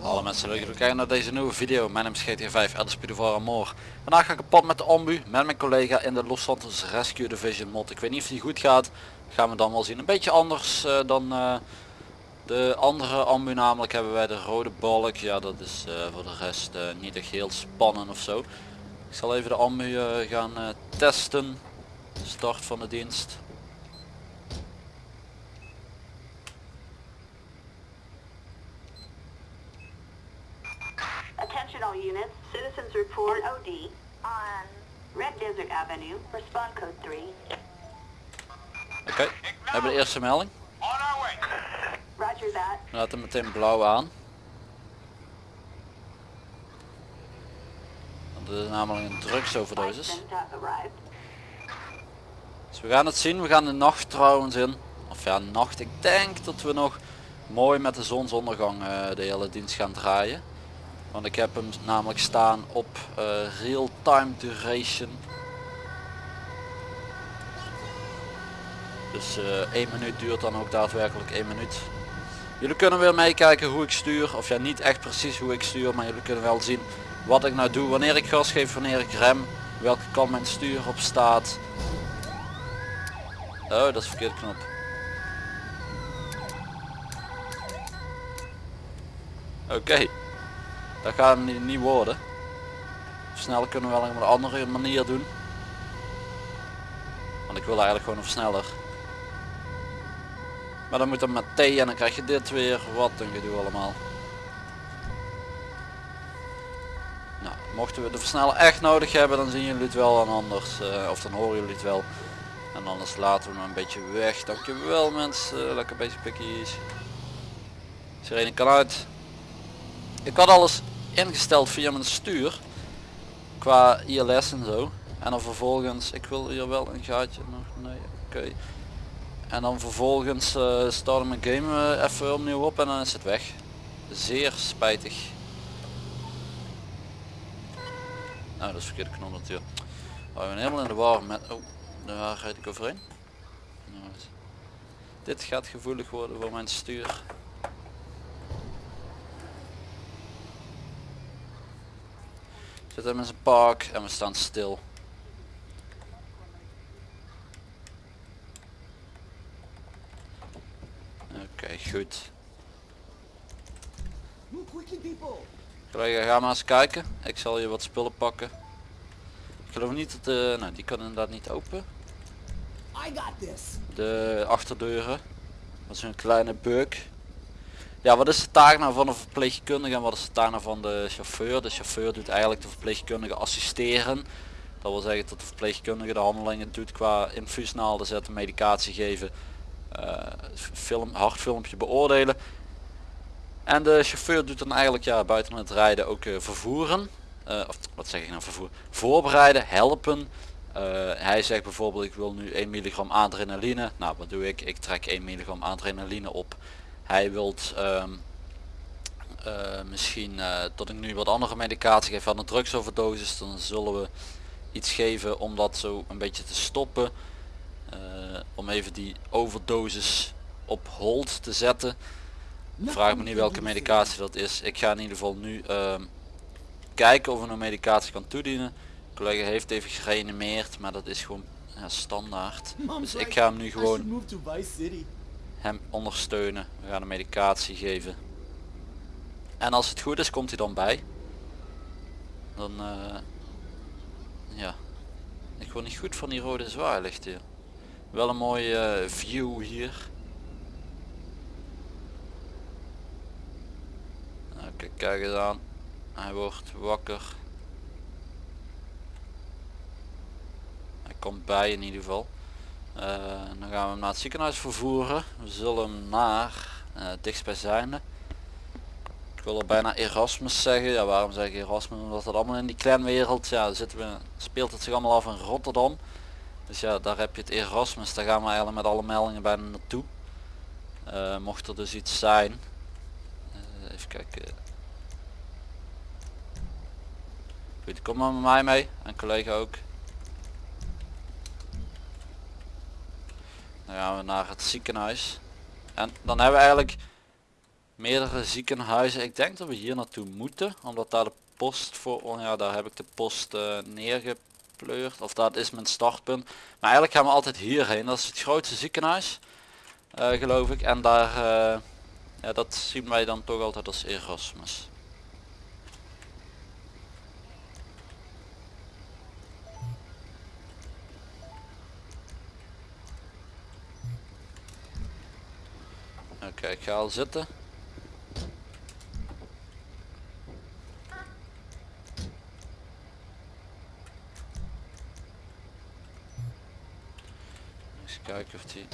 Hallo mensen, leuk dat jullie kijken naar deze nieuwe video. Mijn naam is GTA 5 LSP de Amor. Vandaag ga ik op pad met de ambu met mijn collega in de Los Santos Rescue Division mod. Ik weet niet of die goed gaat. Gaan we dan wel zien. Een beetje anders eh, dan eh, de andere ambu namelijk hebben wij de rode balk. Ja dat is eh, voor de rest niet echt heel spannend of zo. Ik zal even de ambu eh, gaan eh, testen. Start van de dienst. Attention all units, citizens report OD on Red Desert Avenue, respond code 3. Oké, we hebben de eerste melding. Roger that. We laten meteen blauw aan. Het is namelijk een drugsoverdosis. Dus we gaan het zien. We gaan de nacht trouwens in. Of ja, nacht. Ik denk dat we nog mooi met de zonsondergang eh, de hele dienst gaan draaien. Want ik heb hem namelijk staan op eh, real time duration. Dus eh 1 minuut duurt dan ook daadwerkelijk 1 minuut. Jullie kunnen weer meekijken hoe ik stuur. Of ja, niet echt precies hoe ik stuur. Maar jullie kunnen wel zien wat ik nou doe. Wanneer ik gas geef, wanneer ik rem. Welke kant mijn stuur op staat. Oh, dat is de verkeerde knop. Oké. Dat gaat hem niet, worden. Versnellen kunnen we wel op een andere manier doen. Want ik wil eigenlijk gewoon een versneller. Maar dan moet dan met T en dan krijg je dit weer. Wat een gedoe allemaal. Nou, mochten we de versneller echt nodig hebben, dan zien jullie het wel en anders. eh, of dan horen jullie het wel. En anders laten we hem een beetje weg. Dankjewel mensen. Lekker bezig pikkies. Sirene kan uit. Ik had alles ingesteld via mijn stuur. Qua ILS en zo. En dan vervolgens, ik wil hier wel een gaatje nog. Nee, oké. En dan vervolgens uh, start mijn game eh, even opnieuw op en dan is het weg. Zeer spijtig. Nou, dat is verkeerde knop natuurlijk. Oh, ik helemaal in de war met... Oh, daar rijd ik overheen. Nou, dit gaat gevoelig worden voor mijn stuur. Zit hem in zijn park en we staan stil. Oké, goed. Collega, ga maar eens kijken. Ik zal je wat spullen pakken. Ik geloof niet dat de... Nou, die kan inderdaad niet open. I got this. De achterdeuren. Dat is een kleine bug. Ja, wat is de taak nou van een verpleegkundige en wat is de taak nou van de chauffeur? De chauffeur doet eigenlijk de verpleegkundige assisteren. Dat wil zeggen dat de verpleegkundige de handelingen doet qua infuusnaalden zetten, medicatie geven, eh, film, hartfilmpje beoordelen. En de chauffeur doet dan eigenlijk ja, buiten het rijden ook eh, vervoeren. Eh, of wat zeg ik nou vervoeren? Voorbereiden, helpen. Eh, hij zegt bijvoorbeeld ik wil nu 1 milligram adrenaline. Nou wat doe ik? Ik trek 1 milligram adrenaline op. Hij wilt ehm, eh, misschien dat ik nu wat andere medicatie geef aan een drugsoverdosis. Dan zullen we iets geven om dat zo een beetje te stoppen. Om even die overdosis op hold te zetten. Vraag me niet welke medicatie dat is. Ik ga in ieder geval nu ehm, kijken of ik een medicatie kan toedienen. De collega heeft even gereanimeerd, maar dat is gewoon ja, standaard. Dus ik ga hem nu gewoon hem ondersteunen. We gaan de medicatie geven. En als het goed is, komt hij dan bij. Dan, eh, ja. Ik word niet goed van die rode zwaarlicht hier. Wel een mooie eh, view hier. Oké, kijk eens aan. Hij wordt wakker. Hij komt bij in ieder geval. Eh, dan gaan we hem naar het ziekenhuis vervoeren. We zullen hem naar uh, dichtstbijzijnde. Ik wil er bijna Erasmus zeggen. Ja, waarom zeg ik Erasmus? Omdat het allemaal in die clanwereld, ja, zitten we, speelt het zich allemaal af in Rotterdam. Dus ja, daar heb je het Erasmus. Daar gaan we eigenlijk met alle meldingen bijna naartoe. Eh, mocht er dus iets zijn even kijken. Goed, kom maar met mij mee. En collega ook. Dan gaan we naar het ziekenhuis. En dan hebben we eigenlijk meerdere ziekenhuizen. Ik denk dat we hier naartoe moeten. Omdat daar de post voor... Oh ja, daar heb ik de post eh, neergepleurd. Of dat is mijn startpunt. Maar eigenlijk gaan we altijd hierheen. Dat is het grootste ziekenhuis. Eh, geloof ik. En daar... Eh, ja, dat zien wij dan toch altijd als Erasmus. Oké, ga al zitten. Eens kijken of die...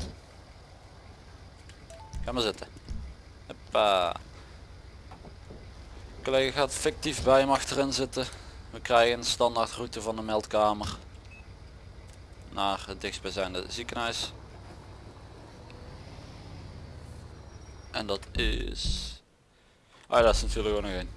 Ga maar zitten. Hoppa. Collega gaat fictief bij hem achterin zitten. We krijgen een standaard route van de meldkamer naar het dichtstbijzijnde ziekenhuis. En dat is... Ah, dat is natuurlijk ook nog één.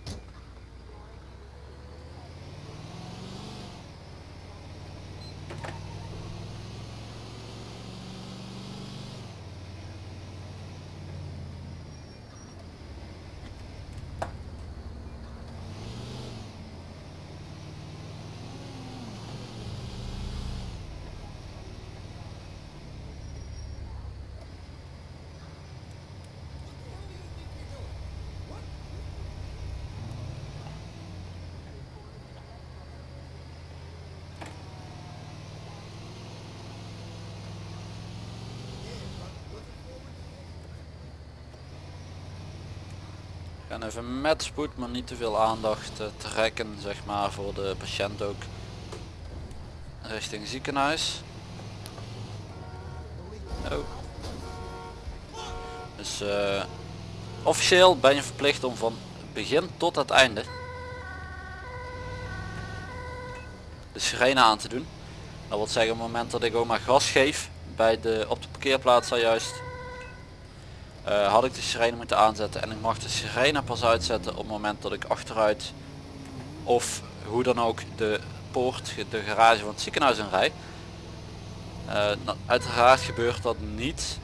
Gaan even met spoed, maar niet te veel aandacht eh, trekken, zeg maar, voor de patiënt ook. Richting ziekenhuis. Oh. Dus eh, officieel ben je verplicht om van begin tot het einde de sirene aan te doen. Dat wil zeggen op het moment dat ik ook maar gas geef bij de, op de parkeerplaats zojuist eh, had ik de sirene moeten aanzetten en ik mag de sirene pas uitzetten op het moment dat ik achteruit of hoe dan ook de poort, de garage van het ziekenhuis in rij. Eh, nou, uiteraard gebeurt dat niet,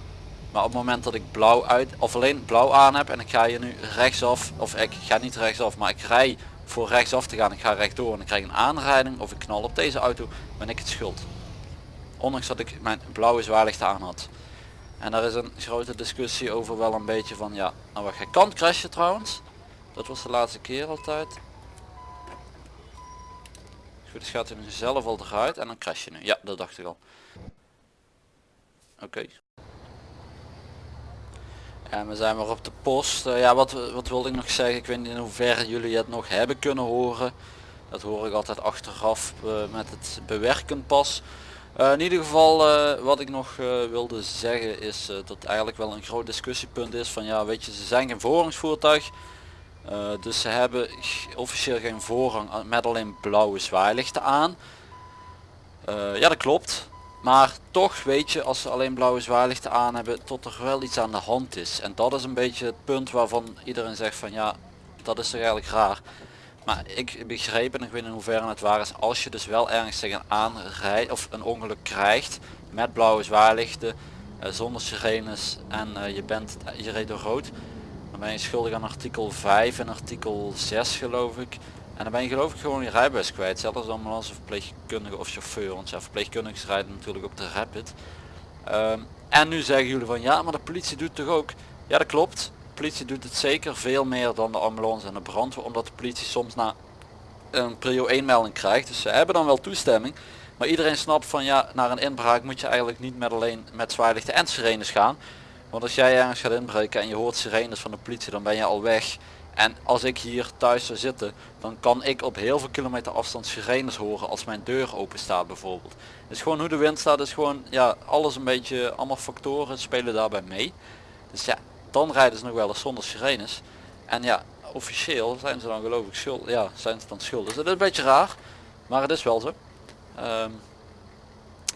maar op het moment dat ik blauw uit of alleen blauw aan heb en ik ga hier nu rechtsaf of ik ga niet rechtsaf, maar ik rij voor rechtsaf te gaan, ik ga rechtdoor en ik krijg een aanrijding of ik knal op deze auto, ben ik het schuld. Ondanks dat ik mijn blauwe zwaarlicht aan had. En daar is een grote discussie over wel een beetje van ja, nou wat je kan crashen trouwens. Dat was de laatste keer altijd. Goed, dus gaat hij nu zelf al eruit en dan crash je nu. Ja, dat dacht ik al. Oké. En we zijn weer op de post. Eh, ja, wat, wat wilde ik nog zeggen? Ik weet niet in hoeverre jullie het nog hebben kunnen horen. Dat hoor ik altijd achteraf eh, met het bewerken pas. Eh, in ieder geval eh, wat ik nog eh, wilde zeggen is dat eigenlijk wel een groot discussiepunt is van ja weet je ze zijn geen voorrangsvoertuig. Dus ze hebben officieel geen voorrang met alleen blauwe zwaailichten aan. Ja dat klopt. Maar toch weet je als ze alleen blauwe zwaailichten aan hebben tot er wel iets aan de hand is. En dat is een beetje het punt waarvan iedereen zegt van ja dat is toch eigenlijk raar. Maar ik begreep en ik weet in hoeverre het waar is, als je dus wel ergens tegen een aanrijd of een ongeluk krijgt met blauwe zwaarlichten, eh, zonder sirenes en eh, je bent je reed door rood, dan ben je schuldig aan artikel 5 en artikel 6 geloof ik. En dan ben je geloof ik gewoon je rijbewijs kwijt, zelfs als ambulance verpleegkundige of chauffeur, want ja, verpleegkundigen rijden natuurlijk op de rapid. Ehm, en nu zeggen jullie van ja, maar de politie doet toch ook. Ja dat klopt, politie doet het zeker veel meer dan de ambulance en de brandweer, omdat de politie soms na een prio 1 melding krijgt. Dus ze hebben dan wel toestemming. Maar iedereen snapt van ja, naar een inbraak moet je eigenlijk niet met alleen met zwaarlichten en sirenes gaan. Want als jij ergens gaat inbreken en je hoort sirenes van de politie, dan ben je al weg. En als ik hier thuis zou zitten, dan kan ik op heel veel kilometer afstand sirenes horen als mijn deur open staat bijvoorbeeld. Dus gewoon hoe de wind staat is gewoon, ja, alles een beetje, allemaal factoren spelen daarbij mee. Dus ja, dan rijden ze nog wel eens zonder sirenes. En ja, officieel zijn ze dan geloof ik schuld, ja, zijn ze dan schuldig. Dus dat is een beetje raar, maar het is wel zo. Ehm,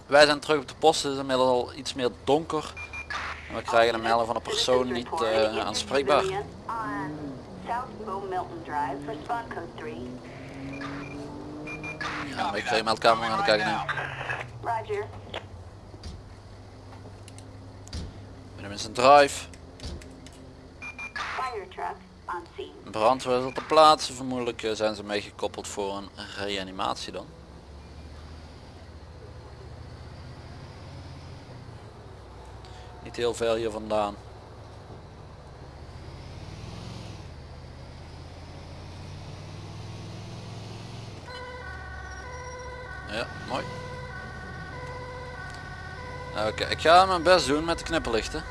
wij zijn terug op de post, het is inmiddels al iets meer donker. En we krijgen een melding van een persoon niet eh, aanspreekbaar. On South Bow Milton Drive, respond code 3. Ja, ik ga je meldkamer aan de kijken nu. Eens een drive. Fire truck on scene. Een brandweer op de plaats. Vermoedelijk eh, zijn ze meegekoppeld voor een reanimatie dan. Niet heel veel hier vandaan. Ja, mooi. Oké, ik ga mijn best doen met de knipperlichten.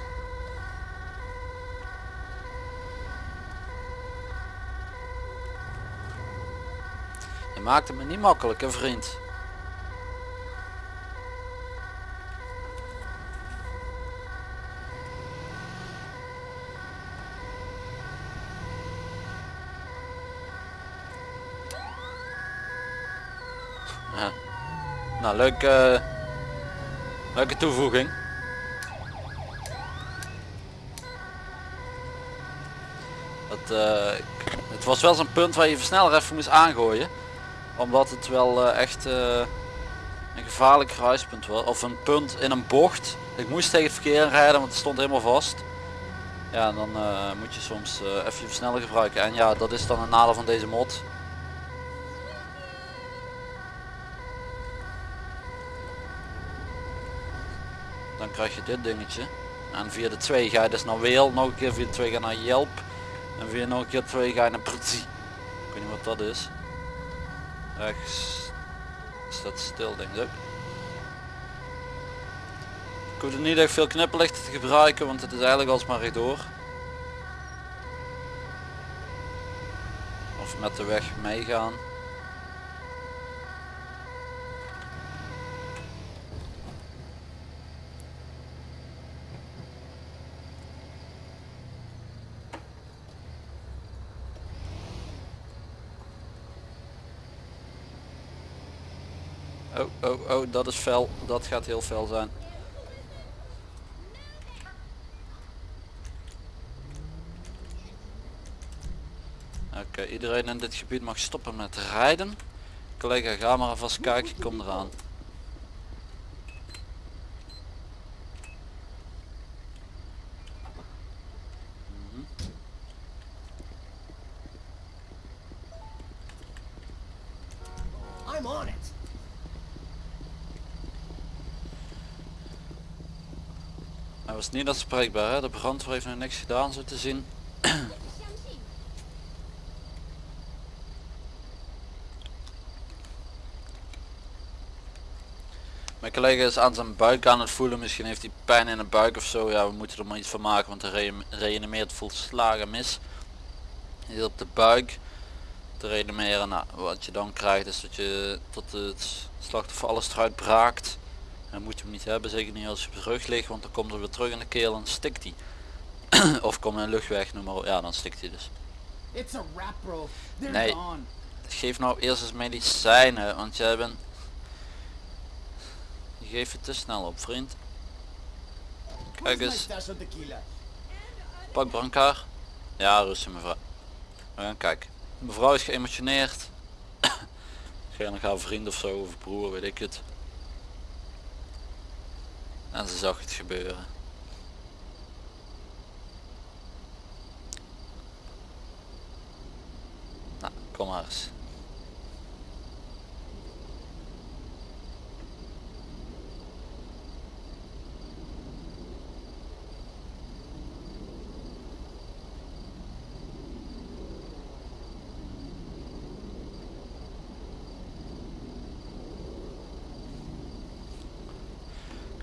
Maakt het me niet makkelijk, hè vriend. Nou, leuke, leuke toevoeging. Dat, eh, het was wel zo'n punt waar je versneller even moest aangooien. Omdat het wel eh, echt eh, een gevaarlijk kruispunt was. Of een punt in een bocht. Ik moest tegen het verkeer rijden, want het stond helemaal vast. Ja, en dan eh, moet je soms even je versneller gebruiken. En ja, dat is dan een nadeel van deze mod. Dan krijg je dit dingetje. En via de 2 ga je dus naar Weel. Nog een keer via de 2 ga je naar Yelp. En via nog een keer 2 ga je naar Przi. Ik weet niet wat dat is. Rechts staat stil denk ik. Ik hoef er niet echt veel knipperlichten te gebruiken, want het is eigenlijk alsmaar rechtdoor. Of met de weg meegaan. Oh, oh, oh, dat is fel. Dat gaat heel fel zijn. Oké, iedereen in dit gebied mag stoppen met rijden. Collega, ga maar alvast kijken, kom eraan. Hij was niet aanspreekbaar, hè? de brandweer heeft nog niks gedaan zo te zien. Mijn collega is aan zijn buik aan het voelen, misschien heeft hij pijn in de buik of zo. Ja, we moeten er maar iets van maken, want hij re- reanimeert volslagen mis. Hier op de buik te reanimeren. Nou, wat je dan krijgt is dat je tot het slachtoffer alles eruit braakt. En moet je hem niet hebben, zeker niet als je op rug ligt, want dan komt er weer terug in de keel en stikt hij. of komt een luchtweg, noem maar op. Ja, dan stikt hij dus. Nee. Geef nou eerst eens medicijnen, want jij bent... Je geeft het te snel op, vriend. Kijk eens, pak brancard. Ja, rustig mevrouw. We gaan kijken. Mevrouw is geëmotioneerd. Geen haar vriend of zo, of broer, weet ik het. En ze zag het gebeuren. Nou, kom maar eens.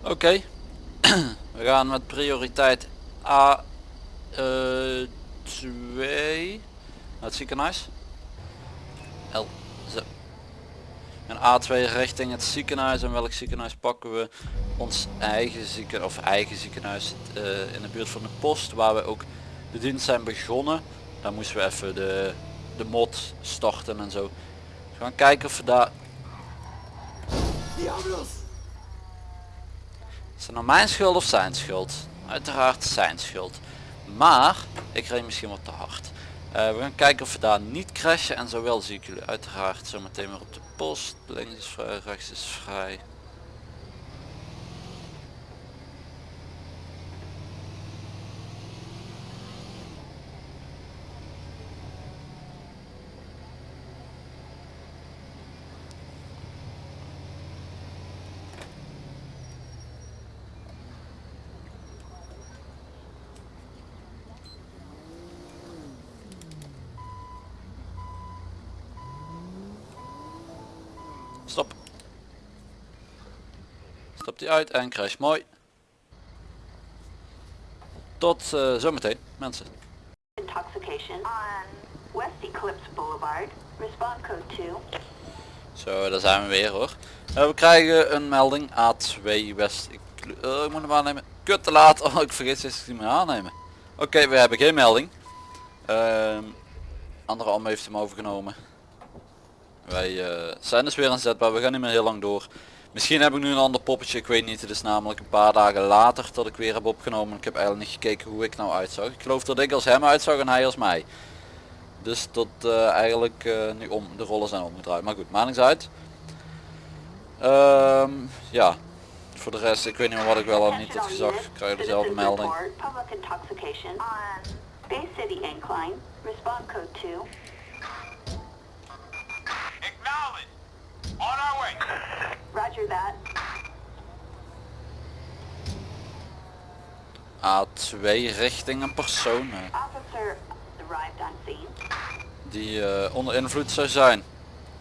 Oké. We gaan met prioriteit A 2 naar het ziekenhuis. L zo. En A2 richting het ziekenhuis. En welk ziekenhuis pakken we? Ons eigen ziekenhuis of eigen ziekenhuis eh, in de buurt van de post waar we ook de dienst zijn begonnen. Daar moesten we even de, de mod starten en zo. We gaan kijken of we daar Diablos! Is het nou mijn schuld of zijn schuld? Uiteraard zijn schuld. Maar ik reed misschien wat te hard. Eh, we gaan kijken of we daar niet crashen en zowel zie ik jullie uiteraard zometeen weer op de post. Links is vrij, rechts is vrij. Stapt hij uit en crash. Mooi. Tot eh, zometeen mensen. Intoxication on West Eclipse Boulevard. Code 2. Zo, daar zijn we weer hoor. Eh, we krijgen een melding A2 West. Ik, eh, ik moet hem aannemen. Kut te laat. Oh, ik vergeet steeds ik hem aannemen. Oké, we hebben geen melding. Ehm andere Am heeft hem overgenomen. Wij eh, zijn dus weer aanzetbaar. We gaan niet meer heel lang door. Misschien heb ik nu een ander poppetje. Ik weet niet. Het is namelijk een paar dagen later dat ik weer heb opgenomen. Ik heb eigenlijk niet gekeken hoe ik nou uitzag. Ik geloof dat ik als hem uitzag en hij als mij. Dus dat eh, eigenlijk eh, nu om de rollen zijn omgedraaid. Maar goed, maakt niks uit. Ehm, ja, voor de rest, ik weet niet meer wat ik wel of niet had gezegd. Ik krijg dezelfde melding. intoxication on Bay City Incline. Respond code 2. Acknowledged. On our way. Roger that. A2 richting een persoon Officer arrived on scene. die eh, onder invloed zou zijn.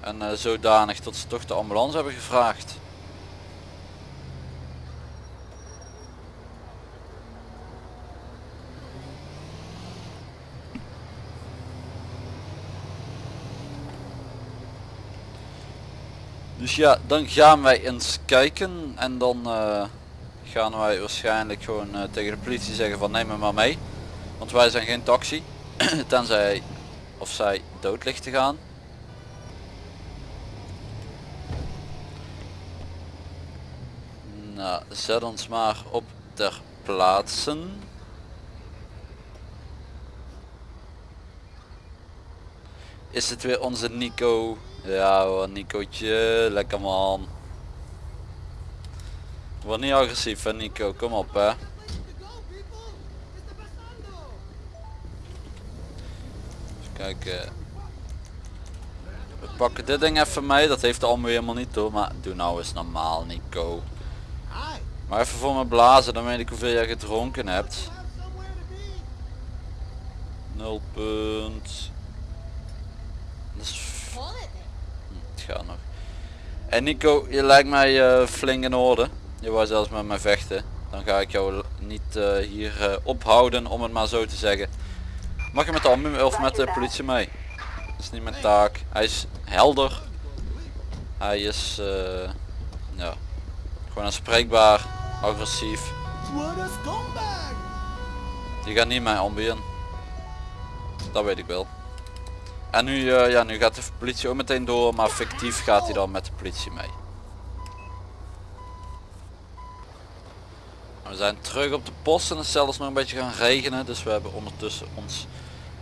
En eh, zodanig dat ze toch de ambulance hebben gevraagd. Dus ja, dan gaan wij eens kijken en dan eh, gaan wij waarschijnlijk gewoon eh, tegen de politie zeggen van neem me maar mee. Want wij zijn geen taxi, tenzij of zij dood ligt te gaan. Nou, zet ons maar op ter plaatsen. Is het weer onze Nico? Ja hoor, Nicootje, lekker man. Word niet agressief hè Nico, kom op hè. Even kijken. We pakken dit ding even mee, dat heeft allemaal helemaal niet door, maar doe nou eens normaal Nico. Maar even voor me blazen, dan weet ik hoeveel jij gedronken hebt. Have somewhere to be. 0 punt. Dat is f- Call it. hm, het gaat nog. En Nico, je lijkt mij eh, flink in orde. Je wou zelfs met mij vechten. Dan ga ik jou niet eh, hier eh, ophouden, om het maar zo te zeggen. Mag je met de ambu of met de politie mee? Dat is niet mijn taak. Hij is helder. Hij is eh, ja, gewoon aanspreekbaar, agressief. Die gaat niet mijn ambu in. Dat weet ik wel. En nu, eh, ja, nu gaat de politie ook meteen door, maar fictief gaat hij dan met de politie mee. We zijn terug op de post en het is zelfs nog een beetje gaan regenen, dus we hebben ondertussen ons,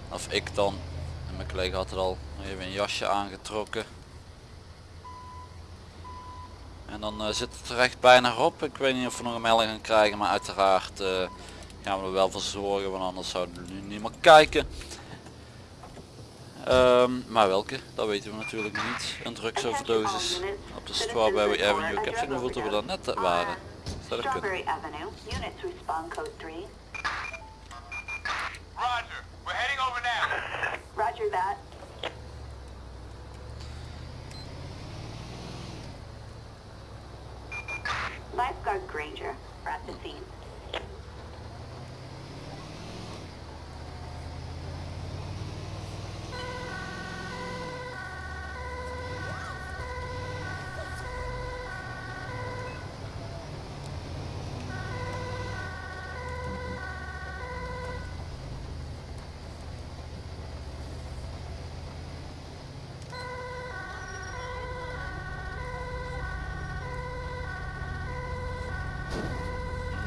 of ik dan, en mijn collega had het al, even een jasje aangetrokken. En dan eh, zit het er echt bijna op. Ik weet niet of we nog een melding gaan krijgen, maar uiteraard eh, gaan we er wel voor zorgen, want anders zouden we nu niet meer kijken. Ehm, maar welke, dat weten we natuurlijk niet. Een drugsoverdosis op de Strawberry Avenue. Ik heb zo'n gevoel dat we daar net waren. Zou dat kunnen? Strawberry Avenue. Units respond code 3. Roger. We're heading over now. Roger that. Lifeguard Granger. At the scene.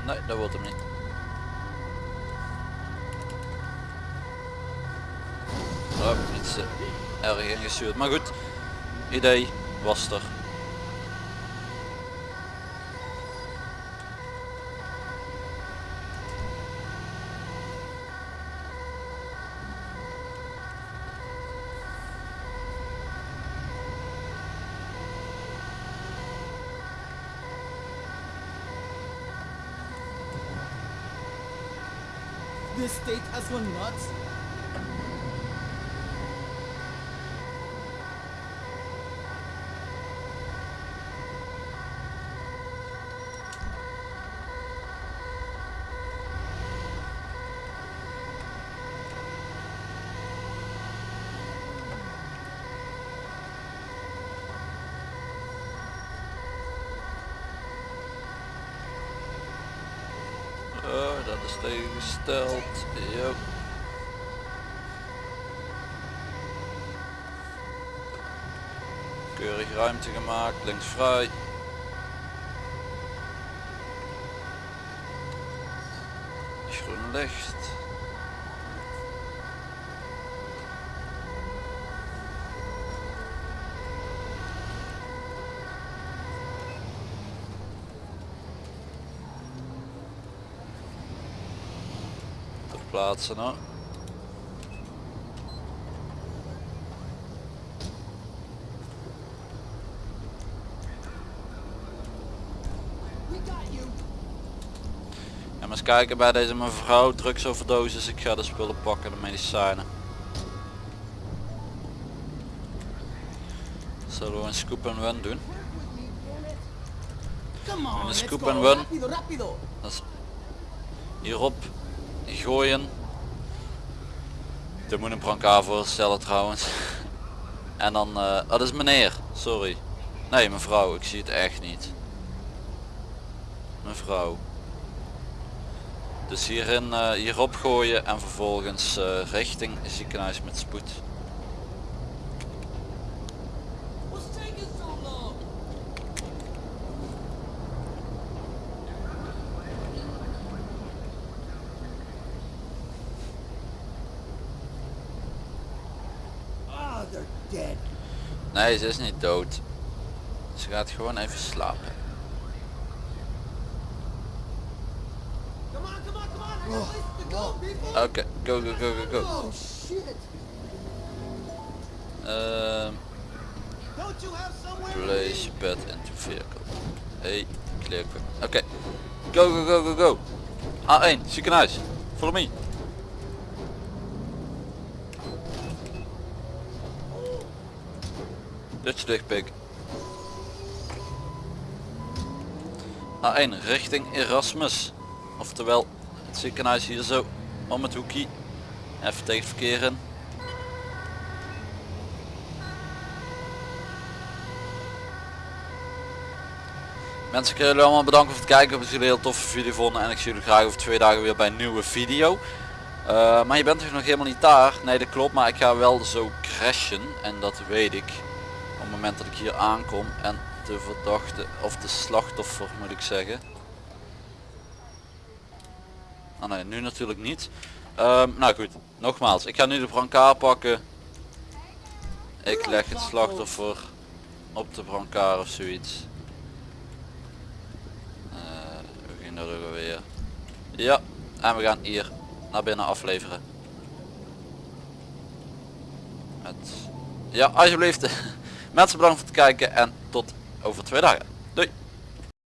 Nee, dat wordt hem niet. Oh, iets eh, erg ingestuurd. Maar goed, idee was er. This state has gone nuts. Keurig ruimte gemaakt, links vrij. Groen licht. Verplaatsen nou. You. En maar eens kijken bij deze mevrouw, drugsoverdosis. Ik ga de spullen pakken, de medicijnen. Zullen we een scoop en run doen? On, een scoop and run. Dat is hierop gooien. Er moet een brancard voorstellen trouwens. En dan, oh, dat is meneer, sorry. Nee mevrouw, ik zie het echt niet. Mevrouw. Dus hierin, eh, hierop gooien en vervolgens eh, richting ziekenhuis met spoed. Nee, ze is niet dood. Ze gaat gewoon even slapen. Go. Oké, go go go go go. Oh, shit. Ehm, place be? bed into vehicle. Hey, clear. Oké. Go go go go go. A1, ziekenhuis. Follow me. Dutje dicht pik. A1 richting Erasmus. Oftewel het ziekenhuis hier zo om het hoekje. Even tegen het verkeer in. Mensen, ik wil jullie allemaal bedanken voor het kijken. Ik dat jullie een heel toffe video vonden. En ik zie jullie graag over twee dagen weer bij een nieuwe video. Eh, maar je bent toch nog helemaal niet daar? Nee, dat klopt. Maar ik ga wel zo crashen. En dat weet ik. Op het moment dat ik hier aankom. En de verdachte, of de slachtoffer moet ik zeggen. Ah nee, nu natuurlijk niet. Ehm, nou goed, nogmaals. Ik ga nu de brancard pakken. Ik leg het slachtoffer op de brancard of zoiets. Eh, we gingen er ook. Ja, en we gaan hier naar binnen afleveren. Met... Ja, alsjeblieft. Mensen bedankt voor het kijken en tot over twee dagen. Doei!